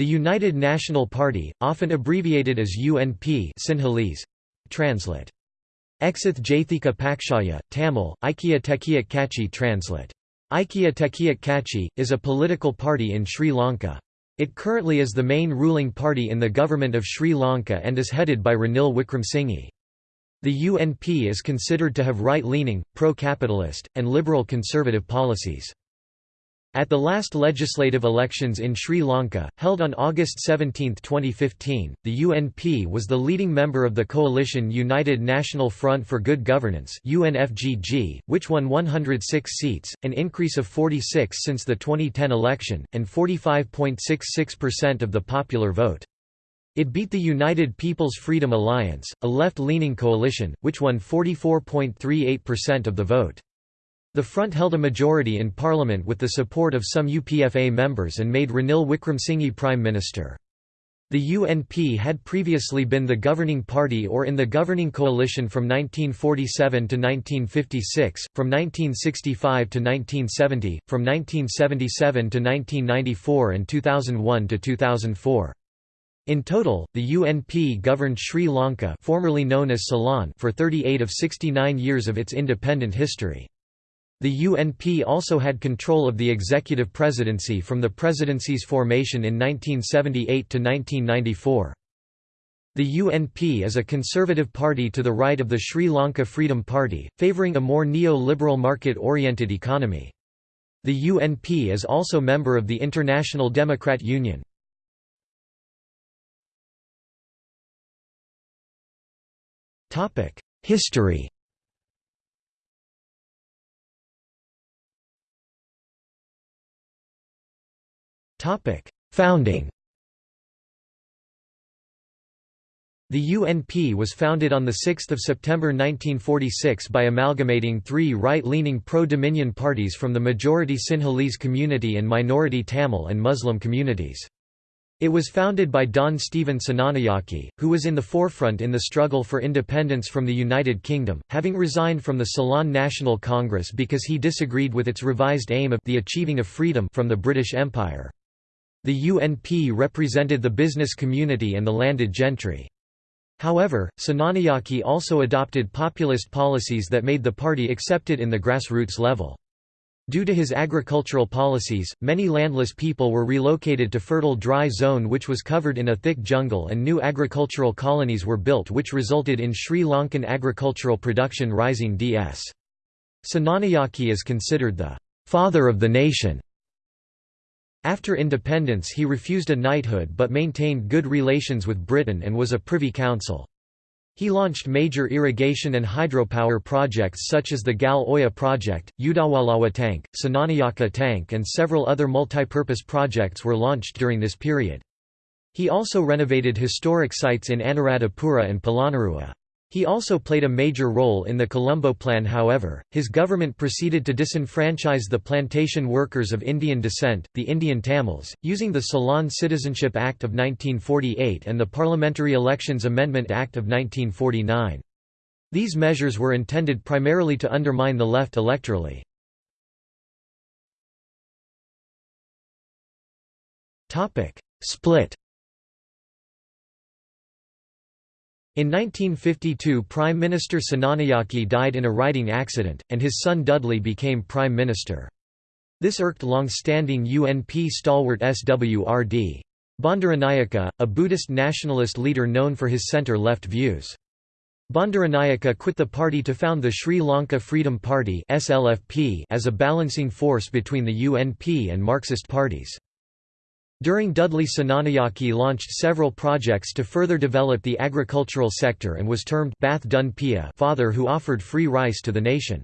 The United National Party, often abbreviated as UNP Sinhalese, translate. Eksath Jathika Pakshaya, Tamil, Ikya Tekiyak Kachi translate. Ikya Tekiyak Kachi, is a political party in Sri Lanka. It currently is the main ruling party in the government of Sri Lanka and is headed by Ranil Wickremesinghe. The UNP is considered to have right-leaning, pro-capitalist, and liberal conservative policies. At the last legislative elections in Sri Lanka, held on August 17, 2015, the UNP was the leading member of the coalition United National Front for Good Governance which won 106 seats, an increase of 46 since the 2010 election, and 45.66% of the popular vote. It beat the United People's Freedom Alliance, a left-leaning coalition, which won 44.38% of the vote. The front held a majority in parliament with the support of some UPFA members and made Ranil Wickremesinghe prime minister. The UNP had previously been the governing party or in the governing coalition from 1947 to 1956, from 1965 to 1970, from 1977 to 1994 and 2001 to 2004. In total, the UNP governed Sri Lanka formerly known as Ceylon for 38 of 69 years of its independent history. The UNP also had control of the executive presidency from the presidency's formation in 1978 to 1994. The UNP is a conservative party to the right of the Sri Lanka Freedom Party, favouring a more neo-liberal market-oriented economy. The UNP is also member of the International Democrat Union. History Topic: Founding. The UNP was founded on 6 September 1946 by amalgamating three right-leaning pro-Dominion parties from the majority Sinhalese community and minority Tamil and Muslim communities. It was founded by Don Stephen Senanayake, who was in the forefront in the struggle for independence from the United Kingdom, having resigned from the Ceylon National Congress because he disagreed with its revised aim of the achieving of freedom from the British Empire. The UNP represented the business community and the landed gentry. However, Senanayake also adopted populist policies that made the party accepted in the grassroots level. Due to his agricultural policies, many landless people were relocated to fertile dry zone which was covered in a thick jungle and new agricultural colonies were built which resulted in Sri Lankan agricultural production rising ds. Senanayake is considered the «father of the nation» After independence he refused a knighthood but maintained good relations with Britain and was a Privy Council. He launched major irrigation and hydropower projects such as the Gal Oya project, Udawalawa tank, Senanayake tank and several other multipurpose projects were launched during this period. He also renovated historic sites in Anuradhapura and Polonnaruwa. He also played a major role in the Colombo Plan however, his government proceeded to disenfranchise the plantation workers of Indian descent, the Indian Tamils, using the Ceylon Citizenship Act of 1948 and the Parliamentary Elections Amendment Act of 1949. These measures were intended primarily to undermine the left electorally. Split In 1952 Prime Minister Senanayake died in a riding accident, and his son Dudley became Prime Minister. This irked long-standing UNP stalwart SWRD. Bandaranaike, a Buddhist nationalist leader known for his centre-left views. Bandaranaike quit the party to found the Sri Lanka Freedom Party as a balancing force between the UNP and Marxist parties. During Dudley Senanayake launched several projects to further develop the agricultural sector and was termed Bath Dun Piya father who offered free rice to the nation.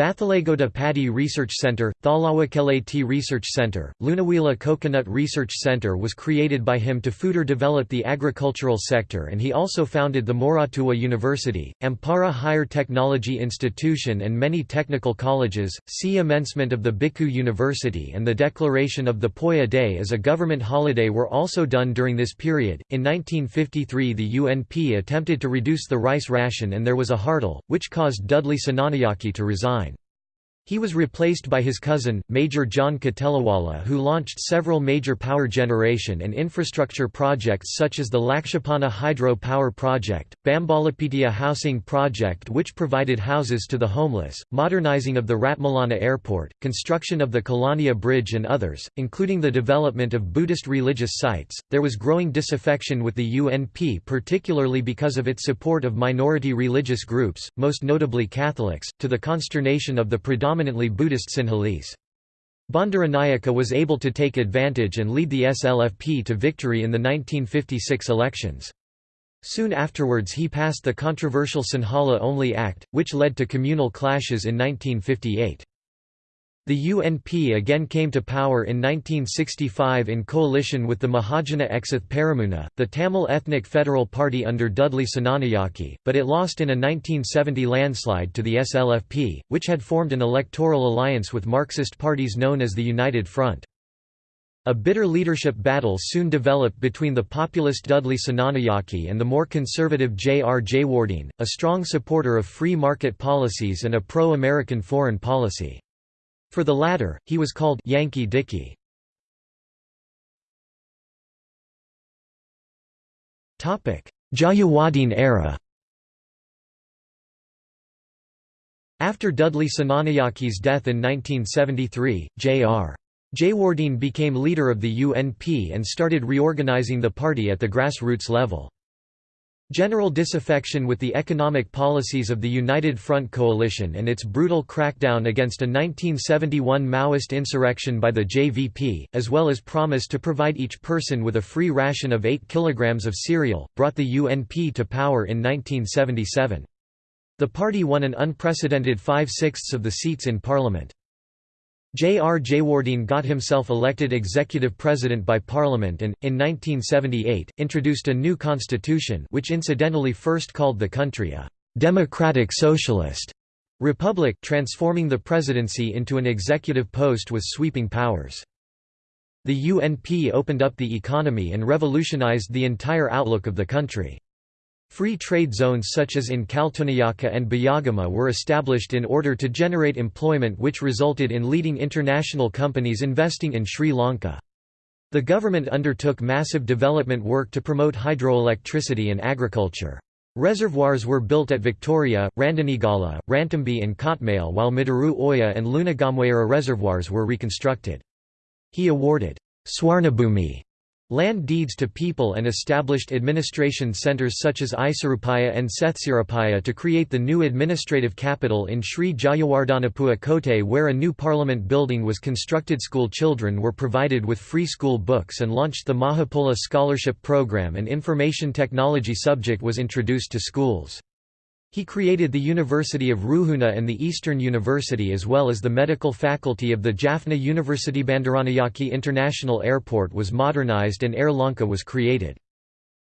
Bathalagoda Paddy Research Centre, Thalawakeleti Research Centre, Lunuwila Coconut Research Centre was created by him to further develop the agricultural sector and he also founded the Moratuwa University, Ampara Higher Technology Institution and many technical colleges. See Amendment of the Bhikkhu University and the declaration of the Poya Day as a government holiday were also done during this period. In 1953 the UNP attempted to reduce the rice ration and there was a hartal, which caused Dudley Senanayake to resign. He was replaced by his cousin, Major John Kotelawala who launched several major power generation and infrastructure projects such as the Lakshapana Hydro Power Project, Bambalapitiya Housing Project which provided houses to the homeless, modernizing of the Ratmalana Airport, construction of the Kelaniya Bridge and others, including the development of Buddhist religious sites. There was growing disaffection with the UNP particularly because of its support of minority religious groups, most notably Catholics, to the consternation of the predominant predominantly Buddhist Sinhalese. Bandaranaike was able to take advantage and lead the SLFP to victory in the 1956 elections. Soon afterwards he passed the controversial Sinhala Only Act, which led to communal clashes in 1958. The UNP again came to power in 1965 in coalition with the Mahajana Eksath Peramuna, the Tamil ethnic federal party under Dudley Senanayake, but it lost in a 1970 landslide to the SLFP, which had formed an electoral alliance with Marxist parties known as the United Front. A bitter leadership battle soon developed between the populist Dudley Senanayake and the more conservative J. R. Jayewardene, a strong supporter of free market policies and a pro-American foreign policy. For the latter, he was called Yankee Dicky. Jayewardene era After Dudley Senanayake's death in 1973, J.R. Jayewardene became leader of the UNP and started reorganizing the party at the grassroots level. General disaffection with the economic policies of the United Front coalition and its brutal crackdown against a 1971 Maoist insurrection by the JVP, as well as promise to provide each person with a free ration of 8 kilograms of cereal, brought the UNP to power in 1977. The party won an unprecedented five-sixths of the seats in parliament. J. R. Jayewardene got himself elected executive president by parliament and, in 1978, introduced a new constitution which incidentally first called the country a «democratic socialist» republic transforming the presidency into an executive post with sweeping powers. The UNP opened up the economy and revolutionized the entire outlook of the country. Free trade zones such as in Katunayake and Biyagama were established in order to generate employment which resulted in leading international companies investing in Sri Lanka. The government undertook massive development work to promote hydroelectricity and agriculture. Reservoirs were built at Victoria, Randenigala, Rantambe and Kotmale while Maduru Oya and Lunugamvehera reservoirs were reconstructed. He awarded Swarnabhumi land deeds to people and established administration centres such as Isurupaya and Sethsiripaya to create the new administrative capital in Sri Jayawardenepura Kotte where a new parliament building was constructed school children were provided with free school books and launched the Mahapola scholarship program and information technology subject was introduced to schools. He created the University of Ruhuna and the Eastern University as well as the medical faculty of the Jaffna University. Bandaranaike International Airport was modernized and Air Lanka was created.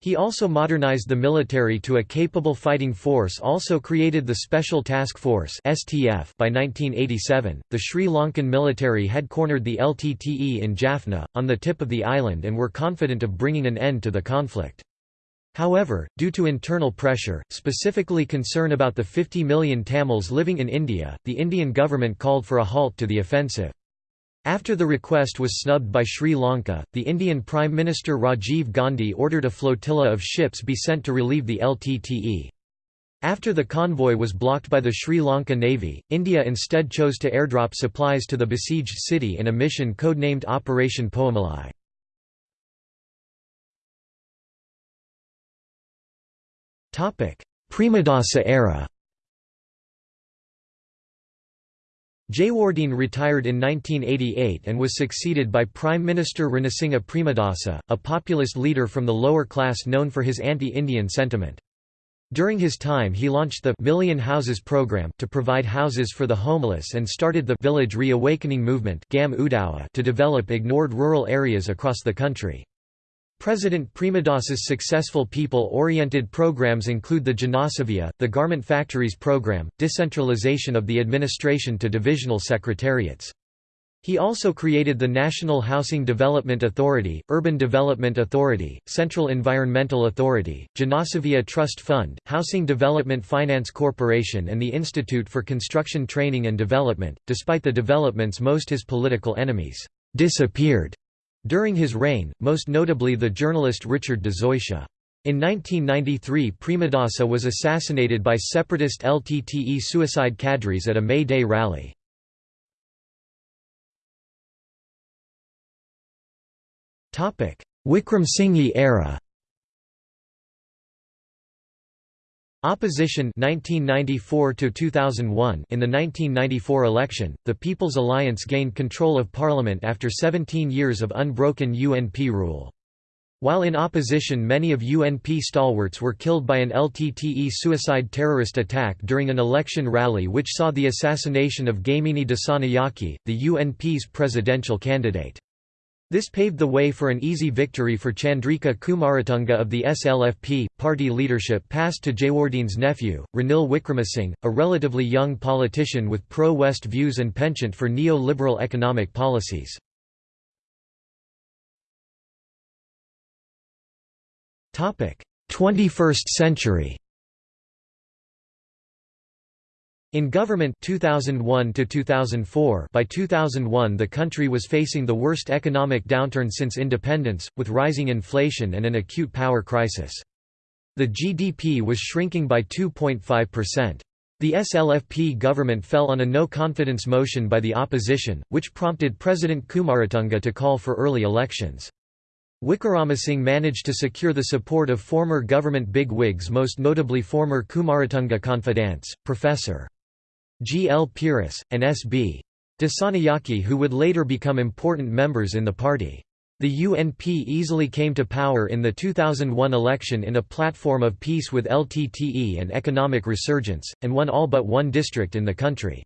He also modernized the military to a capable fighting force also created the Special Task Force STF by 1987. The Sri Lankan military had cornered the LTTE in Jaffna, on the tip of the island and were confident of bringing an end to the conflict. However, due to internal pressure, specifically concern about the 50 million Tamils living in India, the Indian government called for a halt to the offensive. After the request was snubbed by Sri Lanka, the Indian Prime Minister Rajiv Gandhi ordered a flotilla of ships be sent to relieve the LTTE. After the convoy was blocked by the Sri Lanka Navy, India instead chose to airdrop supplies to the besieged city in a mission codenamed Operation Poomalai. Premadasa era Jayewardene retired in 1988 and was succeeded by Prime Minister Ranasinghe Premadasa, a populist leader from the lower class known for his anti-Indian sentiment. During his time he launched the Million Houses program to provide houses for the homeless and started the Village Reawakening Movement to develop ignored rural areas across the country. President Premadasa's successful people-oriented programs include the Janasaviya, the Garment Factories program, decentralization of the administration to divisional secretariats. He also created the National Housing Development Authority, Urban Development Authority, Central Environmental Authority, Janasaviya Trust Fund, Housing Development Finance Corporation and the Institute for Construction Training and Development. Despite the developments most his political enemies disappeared during his reign, most notably the journalist Richard de Zoysa. In 1993 Premadasa was assassinated by separatist LTTE suicide cadres at a May Day rally. Wickremesinghe era Opposition 1994 to 2001 In the 1994 election, the People's Alliance gained control of parliament after 17 years of unbroken UNP rule. While in opposition many of UNP stalwarts were killed by an LTTE suicide terrorist attack during an election rally which saw the assassination of Gamini Dissanayake, the UNP's presidential candidate. This paved the way for an easy victory for Chandrika Kumaratunga of the SLFP. Party leadership passed to Jayewardene's nephew, Ranil Wickremesinghe, a relatively young politician with pro West views and penchant for neo liberal economic policies. Topic: 21st century. In government 2001 to 2004 by 2001 the country was facing the worst economic downturn since independence with rising inflation and an acute power crisis. The GDP was shrinking by 2.5%. The SLFP government fell on a no-confidence motion by the opposition, which prompted President Kumaratunga to call for early elections. Wickremesinghe managed to secure the support of former government big-wigs most notably former Kumaratunga confidants, Professor. G. L. Peiris, and S. B. Dissanayake who would later become important members in the party. The UNP easily came to power in the 2001 election in a platform of peace with LTTE and economic resurgence, and won all but one district in the country.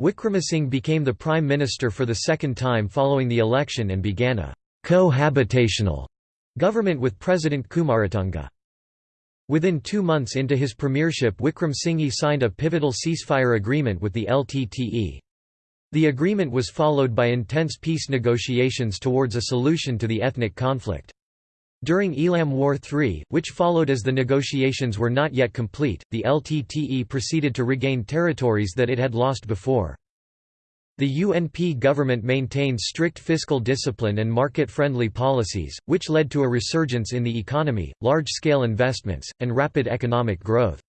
Wickremesinghe became the prime minister for the second time following the election and began a cohabitational government with President Kumaratunga. Within two months into his premiership Wickremesinghe signed a pivotal ceasefire agreement with the LTTE. The agreement was followed by intense peace negotiations towards a solution to the ethnic conflict. During Eelam War III, which followed as the negotiations were not yet complete, the LTTE proceeded to regain territories that it had lost before. The UNP government maintained strict fiscal discipline and market-friendly policies, which led to a resurgence in the economy, large-scale investments, and rapid economic growth.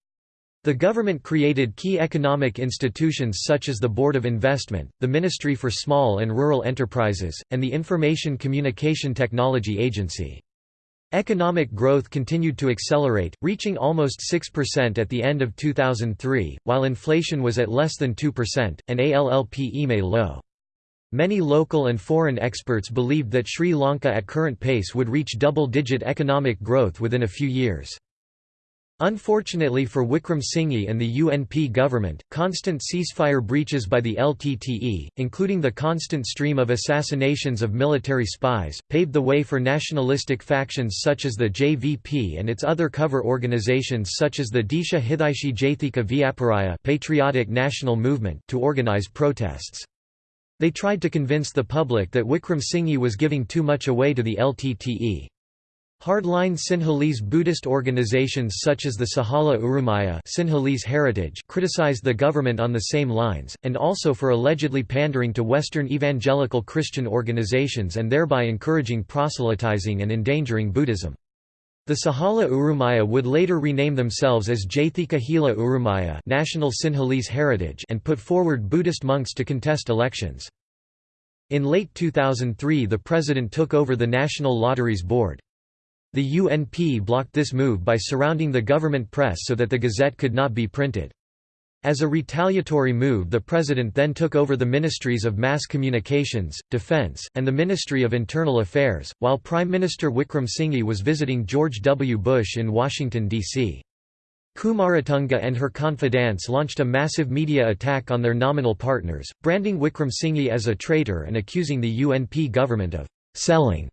The government created key economic institutions such as the Board of Investment, the Ministry for Small and Rural Enterprises, and the Information Communication Technology Agency. Economic growth continued to accelerate, reaching almost 6% at the end of 2003, while inflation was at less than 2%, and ALLP low. Many local and foreign experts believed that Sri Lanka at current pace would reach double-digit economic growth within a few years. Unfortunately for Wickremesinghe and the UNP government, constant ceasefire breaches by the LTTE, including the constant stream of assassinations of military spies, paved the way for nationalistic factions such as the JVP and its other cover organizations such as the Desha Hidaishi Jathika Vyaparaya Patriotic National Movement to organize protests. They tried to convince the public that Wickremesinghe was giving too much away to the LTTE. Hardline Sinhalese Buddhist organizations such as the Sihala Urumaya Sinhalese Heritage criticized the government on the same lines, and also for allegedly pandering to Western evangelical Christian organizations and thereby encouraging proselytizing and endangering Buddhism. The Sihala Urumaya would later rename themselves as Jathika Hela Urumaya National Sinhalese Heritage and put forward Buddhist monks to contest elections. In late 2003 the president took over the National Lotteries Board. The UNP blocked this move by surrounding the government press so that the Gazette could not be printed. As a retaliatory move the president then took over the ministries of mass communications, defense, and the Ministry of Internal Affairs, while Prime Minister Wickremesinghe was visiting George W. Bush in Washington, D.C. Kumaratunga and her confidants launched a massive media attack on their nominal partners, branding Wickremesinghe as a traitor and accusing the UNP government of «selling»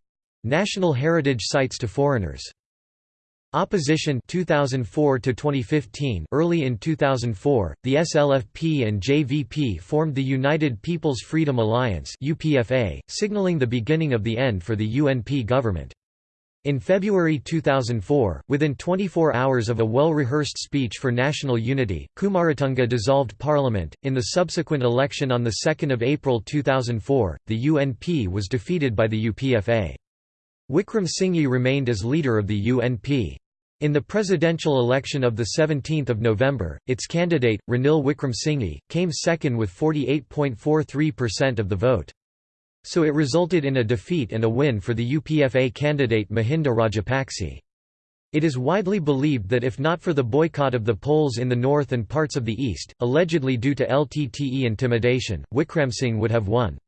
national heritage sites to foreigners. Opposition 2004 to 2015 Early in 2004, the SLFP and JVP formed the United People's Freedom Alliance UPFA, signaling the beginning of the end for the UNP government. In February 2004, within 24 hours of a well-rehearsed speech for national unity, Kumaratunga dissolved parliament. In the subsequent election on 2 April 2004, the UNP was defeated by the UPFA. Wickremesinghe remained as leader of the UNP. In the presidential election of 17 November, its candidate, Ranil Wickremesinghe, came second with 48.43% of the vote. So it resulted in a defeat and a win for the UPFA candidate Mahinda Rajapakse. It is widely believed that if not for the boycott of the polls in the north and parts of the east, allegedly due to LTTE intimidation, Wickremesinghe would have won.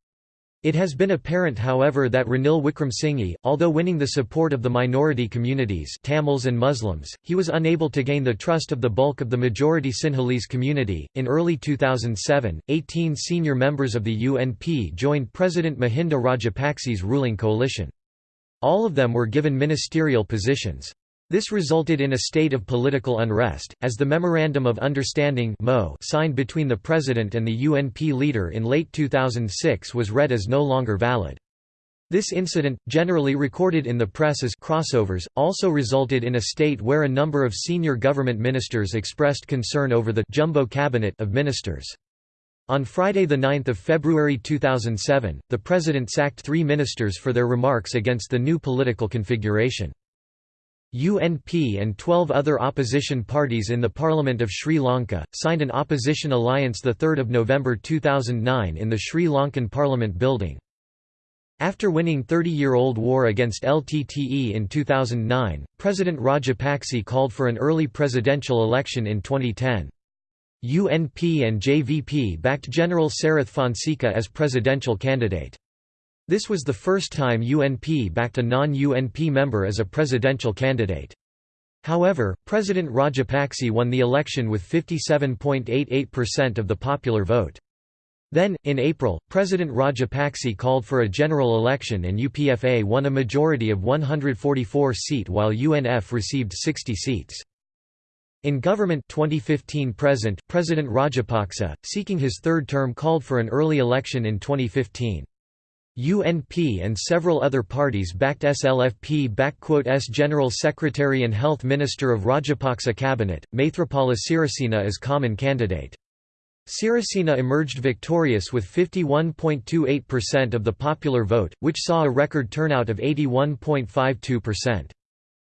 It has been apparent however that Ranil Wickremesinghe, although winning the support of the minority communities Tamils and Muslims, he was unable to gain the trust of the bulk of the majority Sinhalese community. In early 2007, 18 senior members of the UNP joined President Mahinda Rajapakse's ruling coalition. All of them were given ministerial positions. This resulted in a state of political unrest, as the Memorandum of Understanding signed between the President and the UNP leader in late 2006 was read as no longer valid. This incident, generally recorded in the press as crossovers, also resulted in a state where a number of senior government ministers expressed concern over the jumbo cabinet of ministers. On Friday 9 February 2007, the President sacked three ministers for their remarks against the new political configuration. UNP and 12 other opposition parties in the Parliament of Sri Lanka, signed an opposition alliance 3 November 2009 in the Sri Lankan Parliament building. After winning 30-year-old war against LTTE in 2009, President Rajapakse called for an early presidential election in 2010. UNP and JVP backed General Sarath Fonseka as presidential candidate. This was the first time UNP backed a non-UNP member as a presidential candidate. However, President Rajapakse won the election with 57.88% of the popular vote. Then, in April, President Rajapakse called for a general election and UPFA won a majority of 144 seat while UNF received 60 seats. In government 2015 present, President Rajapaksa, seeking his third term called for an early election in 2015. UNP and several other parties backed SLFP-S General Secretary and Health Minister of Rajapaksa cabinet, Maithripala Sirisena as common candidate. Sirisena emerged victorious with 51.28% of the popular vote, which saw a record turnout of 81.52%.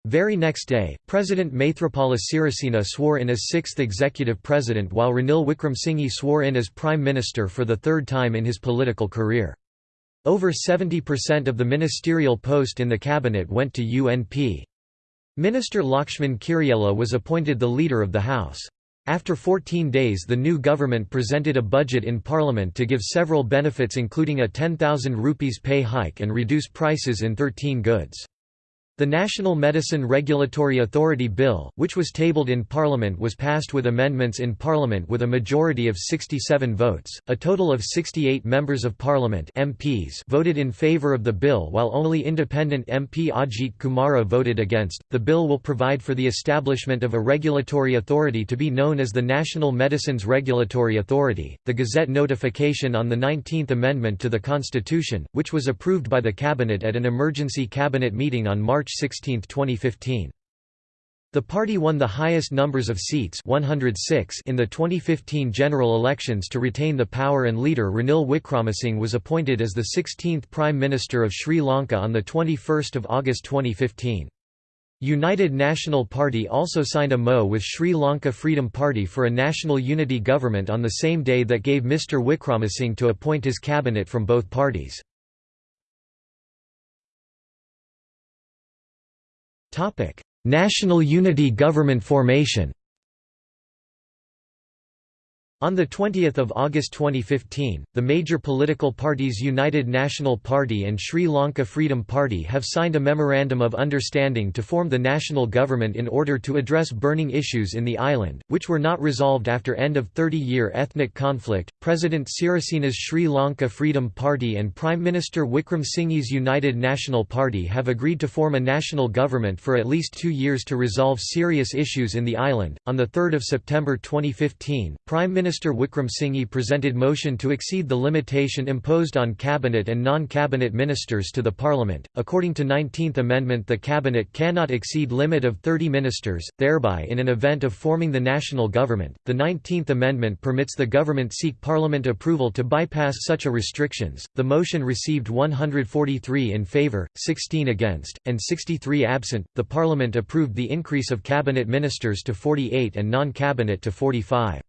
Very next day, President Maithripala Sirisena swore in as sixth executive president while Ranil Wickremesinghe swore in as prime minister for the third time in his political career. Over 70% of the ministerial post in the cabinet went to UNP. Minister Lakshman Kiriella was appointed the leader of the House. After 14 days the new government presented a budget in parliament to give several benefits including a 10,000 rupees pay hike and reduce prices in 13 goods. The National Medicine Regulatory Authority Bill, which was tabled in Parliament was passed with amendments in Parliament with a majority of 67 votes. A total of 68 members of Parliament MPs voted in favour of the bill while only independent MP Ajit Kumara voted against. The bill will provide for the establishment of a regulatory authority to be known as the National Medicines Regulatory Authority. The Gazette notification on the 19th Amendment to the Constitution, which was approved by the Cabinet at an emergency cabinet meeting on March March 16, 2015. The party won the highest numbers of seats 106 in the 2015 general elections to retain the power and leader Ranil Wickremesinghe was appointed as the 16th Prime Minister of Sri Lanka on 21 August 2015. United National Party also signed a MO with Sri Lanka Freedom Party for a national unity government on the same day that gave Mr Wickremesinghe to appoint his cabinet from both parties. National Unity Government formation On 20 August 2015, the major political parties United National Party and Sri Lanka Freedom Party have signed a Memorandum of Understanding to form the national government in order to address burning issues in the island, which were not resolved after end of 30-year ethnic conflict. President Sirisena's Sri Lanka Freedom Party and Prime Minister Wickremesinghe's United National Party have agreed to form a national government for at least two years to resolve serious issues in the island. On 3 September 2015, Prime Minister Minister Wickremesinghe presented motion to exceed the limitation imposed on cabinet and non-cabinet ministers to the parliament. According to 19th Amendment the cabinet cannot exceed limit of 30 ministers, thereby in an event of forming the national government. The 19th Amendment permits the government seek parliament approval to bypass such a restrictions. The motion received 143 in favor, 16 against, and 63 absent. The parliament approved the increase of cabinet ministers to 48 and non-cabinet to 45.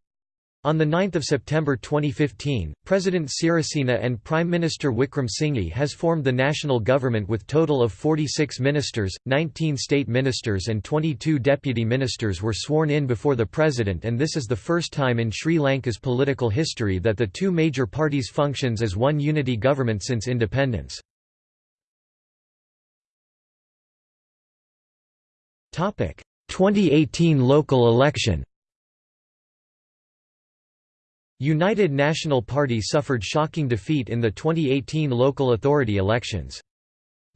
On 9 September 2015, President Sirisena and Prime Minister Wickremesinghe has formed the national government with total of 46 ministers, 19 state ministers and 22 deputy ministers were sworn in before the president and this is the first time in Sri Lanka's political history that the two major parties functions as one unity government since independence. Topic: 2018 local election United National Party suffered shocking defeat in the 2018 local authority elections.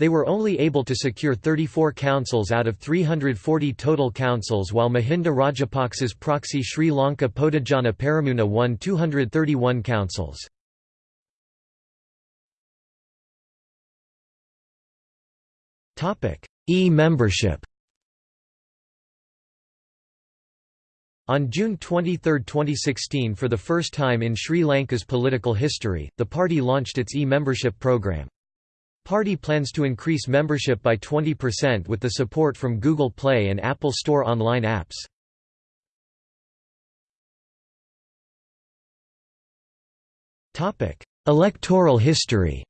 They were only able to secure 34 councils out of 340 total councils while Mahinda Rajapaksa's proxy Sri Lanka Podujana Peramuna won 231 councils. E-membership On June 23, 2016 for the first time in Sri Lanka's political history, the party launched its e-membership program. Party plans to increase membership by 20% with the support from Google Play and Apple Store online apps. Electoral history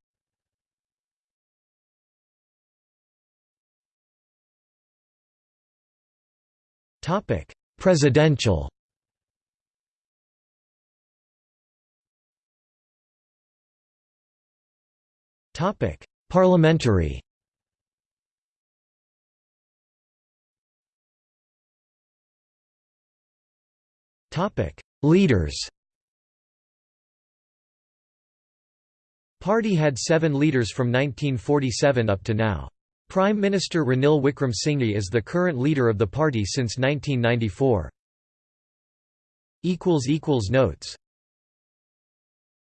Topic Presidential Topic: Parliamentary. Topic: Leaders. Party had 7 leaders from 1947 up to now. Prime Minister Ranil Wickremesinghe is the current leader of the party since 1994. Notes